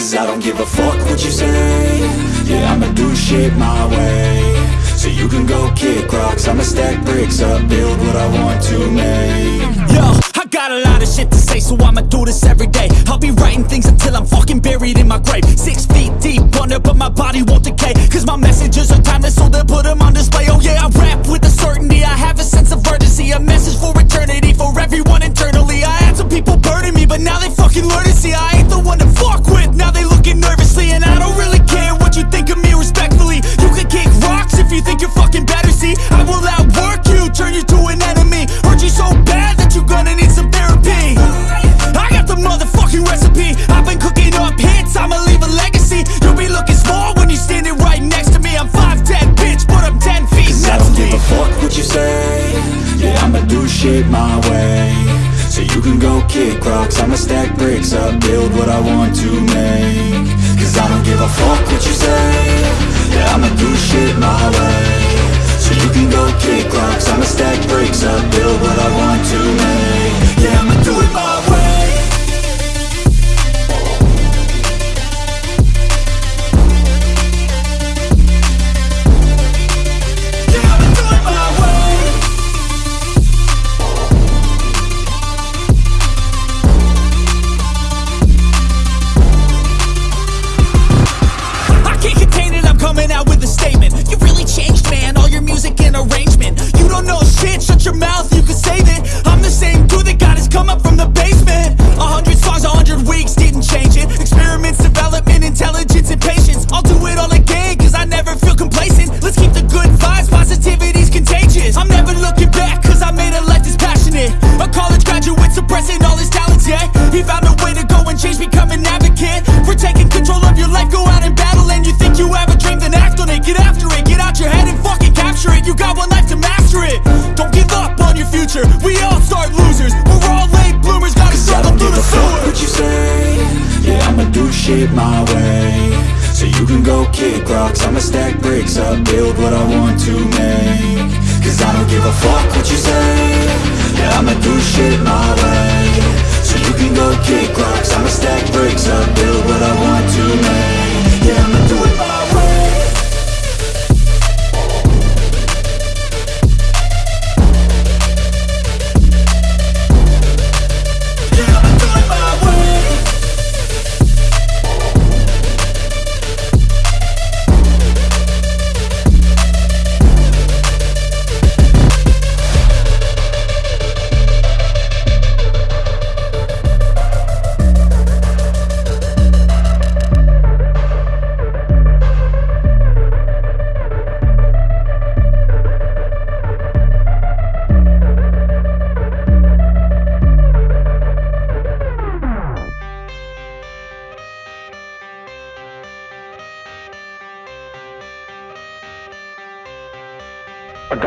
Cause I don't give a fuck what you say Yeah, I'ma do shit my way So you can go kick rocks I'ma stack bricks up, build what I want to make Yo, I got a lot of shit to say, so I'ma do this every day. I'll be writing things until I'm fucking buried in my grave. Six feet deep under, but my body won't decay. Cause my messages are timeless, so they'll put them on display. Oh yeah, I recipe. I've been cooking up hits, I'ma leave a legacy. You'll be looking small when you're standing right next to me. I'm 5'10, bitch, but I'm 10 feet Cause I next don't give a fuck what you say. Yeah, I'ma do shit my way. So you can go kick rocks I'ma stack bricks up, build what I want to make. Cause I don't give a fuck what you say. Yeah, I'ma do shit my way. So you can go kick rocks I'ma stack bricks up, build what I want to make He found a way to go and change, become an advocate. For taking control of your life, go out and battle And you think you have a dream, then act on it. Get after it, get out your head and fucking capture it. You got one life to master it. Don't give up on your future. We all start losers. We're all late bloomers. Gotta struggle through the sewer what you say, yeah I'ma do shit my way. So you can go kick rocks. I'ma stack bricks up, build what I want to make. Cause I don't give a fuck what you say. Yeah, I'ma do shit my way kick rocks I'ma stack bricks up,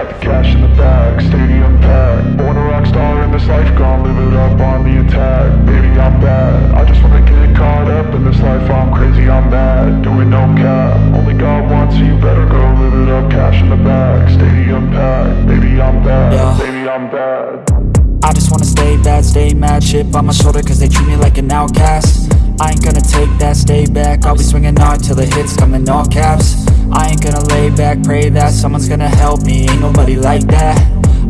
got the cash in the bag, stadium packed. Born a rock star in this life, gonna live it up on the attack. Baby, I'm bad, I just wanna get caught up in this life. I'm crazy, I'm mad, doing no cap. Only God wants you, better go live it up. Cash in the bag, stadium packed. Baby, I'm bad, Yeah. baby, I'm bad. I just wanna stay bad, stay mad. Chip on my shoulder cause they treat me like an outcast. I ain't gonna take that, stay back. I'll be swinging hard till the hits come in all caps I ain't gonna lay back, pray that someone's gonna help me. Ain't nobody like that.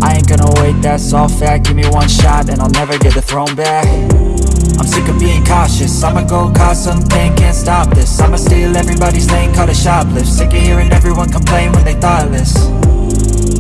I ain't gonna wait, that's all fact. Give me one shot and I'll never get the throne back. I'm sick of being cautious. I'ma go cause something, can't stop this. I'ma steal everybody's lane, call it shoplift. Sick of hearing everyone complain when they thoughtless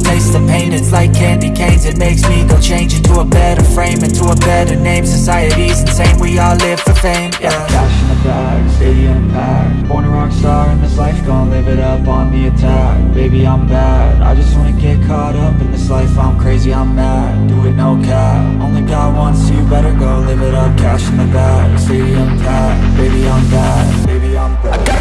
Taste the pain, it's like candy canes. It makes me go change into a better frame Into a better name, society's insane We all live for fame, yeah. Cash in the bag, stadium packed Born a rock star in this life, gonna live it up on the attack. Baby, I'm bad, I just wanna get caught up in this life. I'm crazy, I'm mad, do it no cap. Only God wants you, better go live it up. Cash in the bag, stadium packed Baby, I'm bad, Baby, I'm bad